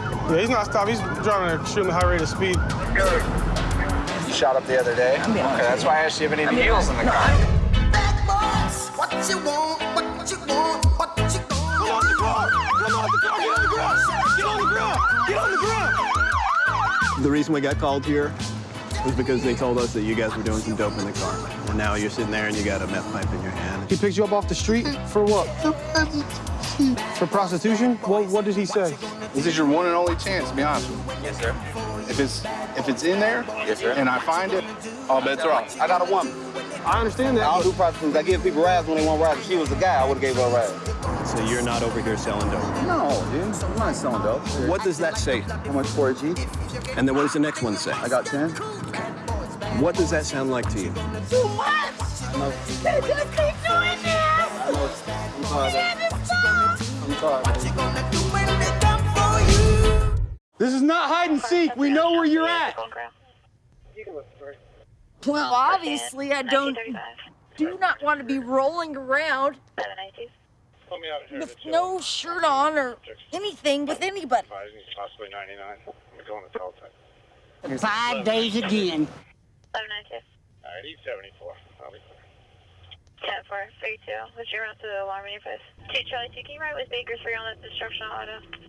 Yeah, he's not stopping. He's driving at an extremely high rate of speed. You shot up the other day? Okay, that's why I asked you if any of the heels in the car. What you want, what you want, what you want. Come on the car! Come on the car! Get on the ground! Get on the ground! Get on the ground! The reason we got called here was because they told us that you guys were doing some dope in the car. And now you're sitting there and you got a meth pipe in your hand. He picked you up off the street mm-hmm. for what? For prostitution? What, what did he say? This is your one and only chance, to be honest with you. Yes, sir. If it's if it's in there Yes, sir. and I find it, all bets are off. I got a woman. I understand that. I that. don't do prostitutes. I give people rides when they want rides. If she was a guy, I would have gave her a ride. So you're not over here selling dope. No, dude. I'm not selling dope. What does that say? How much for it, G? And then what does the next one say? I got 10. What does that sound like to you? Too much. They just keep doing this. I'm sorry. To stop. I'm sorry. This is not hide and seek. We know where you're at. Well, obviously, I don't do not want to be rolling around with no shirt on or anything with anybody. Possibly 99. I'm going to teletype. Five days again. 792. All right, he's 74. I'll be 10 4, 32. What's your route to the alarm in your post? 2 Charlie 2, can you ride with Baker 3 on that destruction auto?